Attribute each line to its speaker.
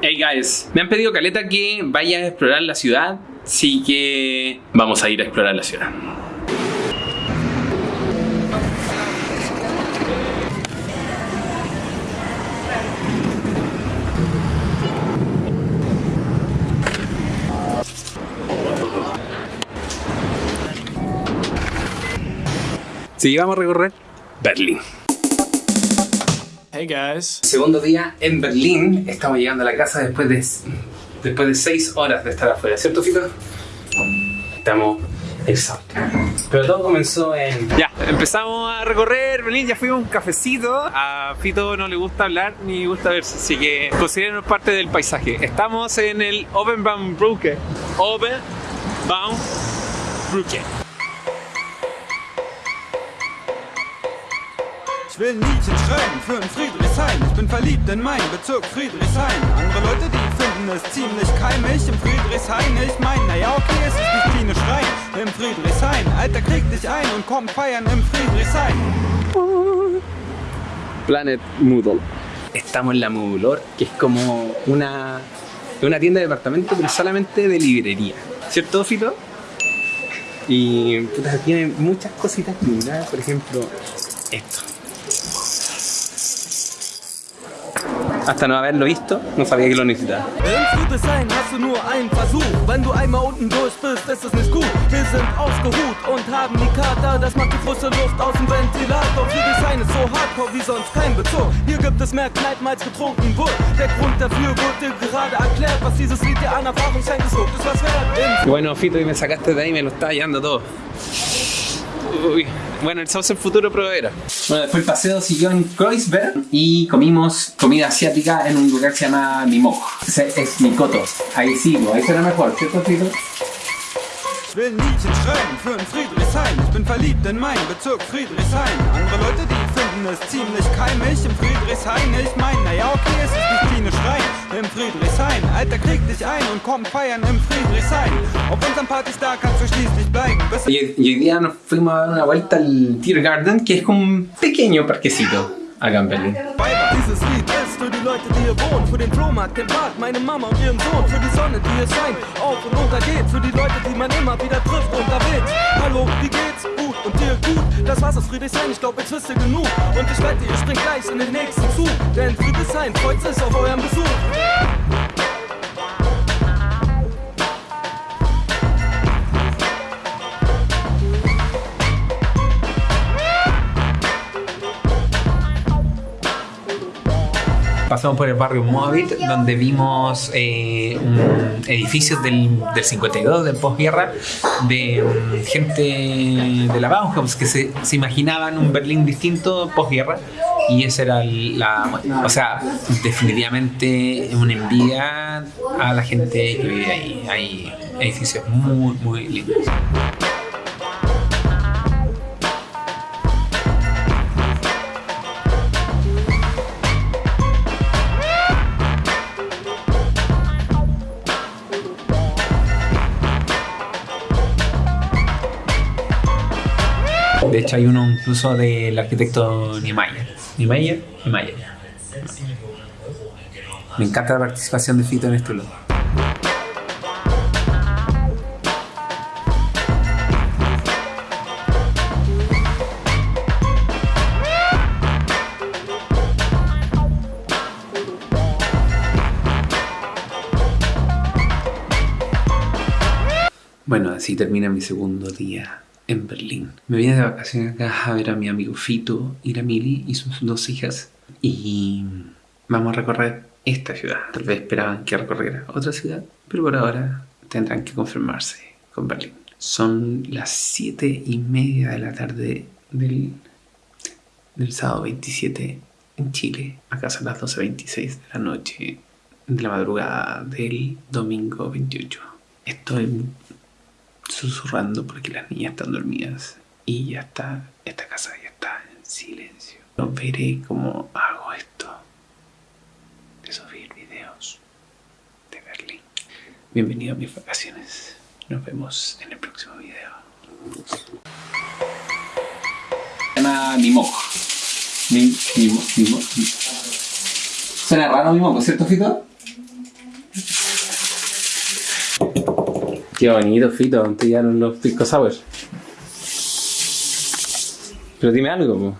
Speaker 1: Hey guys, me han pedido caleta que vaya a explorar la ciudad, así que vamos a ir a explorar la ciudad. Sí, vamos a recorrer Berlín.
Speaker 2: Hey guys.
Speaker 1: Segundo día en Berlín. Estamos llegando a la casa después de, después de seis horas de estar afuera, ¿cierto, Fito? Estamos exhaustos. Pero todo comenzó en...
Speaker 2: Ya, empezamos a recorrer Berlín, ya fuimos a un cafecito. A Fito no le gusta hablar ni gusta verse, así que considérenos parte del paisaje. Estamos en el Obenbaumbrücke. Obenbaumbrücke.
Speaker 3: Ich will Liedchen schreiben für ein Friedrichshain. Ich bin verliebt in meinen Bezirk Friedrichshain. Andere Leute, die finden es ziemlich keimig im Friedrichshain. Ich mein, naja, okay, es ist nicht klinisch rein im Friedrichshain. Alter, krieg dich ein und komm feiern im Friedrichshain.
Speaker 1: Planet Moodle. Estamos en la Moodlor, que es como una, una tienda de departamento, pero solamente de librería. ¿Cierto, Fito? Y puta, tiene muchas cositas lindas, por ejemplo, esto. Hasta no haberlo visto, no sabía que lo necesitaba. Y bueno, Fito, y me sacaste de ahí, me lo estaba llevando todo. Uy. Bueno, el sauce el futuro proveedor. Bueno, después el paseo siguió en Kreuzberg y comimos comida asiática en un lugar que se llama Mimok. Ese es Mikoto. Ahí sí, ahí será mejor, ¿cierto, Fito?
Speaker 3: Ich will ein Liedchen schreiben für ein Friedrichshain. Ich bin verliebt in meinen Bezirk Friedrichshain. Andere Leute, die finden es ziemlich keimig im Friedrichshain. Ich mein, naja, okay, es ist nicht klinisch rein im Friedrichshain. Alter, krieg dich ein und komm feiern im Friedrichshain. Auf unseren Partys da kannst du schließlich bleiben.
Speaker 1: Hoy día nos fuimos a dar una vuelta al Tiergarten, que es como un pequeño parquecito acá en Berlín.
Speaker 3: Dieses Lied ist für die Leute, die hier wohnen, für den Flohmarkt, den Bad, meine Mama und ihren Sohn, für die Sonne, die hier scheint, auf und runter geht, für die Leute, die man immer wieder trifft unterwegs. Hallo, wie geht's? Gut und dir gut? Das war's aus Friedrichshain, ich glaub, jetzt wisst ihr genug. Und ich wette, ihr springt gleich in den nächsten Zug, denn Friedrichshain freut sich auf euren Besuch.
Speaker 2: Pasamos por el barrio Moabit, donde vimos eh, edificios del, del 52, del posguerra, de mm, gente de la Bauhaus que se, se imaginaban un Berlín distinto posguerra. Y esa era la. O sea, definitivamente una envidia a la gente que vive ahí. Hay edificios muy, muy lindos. De hecho, hay uno incluso del arquitecto Niemeyer. Niemeyer, Niemeyer. Me encanta la participación de Fito en este lugar. Bueno, así termina mi segundo día en Berlín. Me vine de vacaciones acá a ver a mi amigo Fito, Iramili y sus dos hijas. Y vamos a recorrer esta ciudad. Tal vez esperaban que recorriera otra ciudad, pero por ahora tendrán que conformarse con Berlín. Son las 7 y media de la tarde del, del sábado 27 en Chile. Acá son las 12.26 de la noche de la madrugada del domingo 28. Estoy susurrando porque las niñas están dormidas y ya está, esta casa ya está en silencio. No veré cómo hago esto de subir videos de Berlín. Bienvenido a mis vacaciones. Nos vemos en el próximo video. Se llama Mimoco. Mim, mimo, mimo. Suena raro Mimoco, ¿cierto, Fito? Qué bonito, Fito, te llegaron los pisco sour. Pero dime algo, po.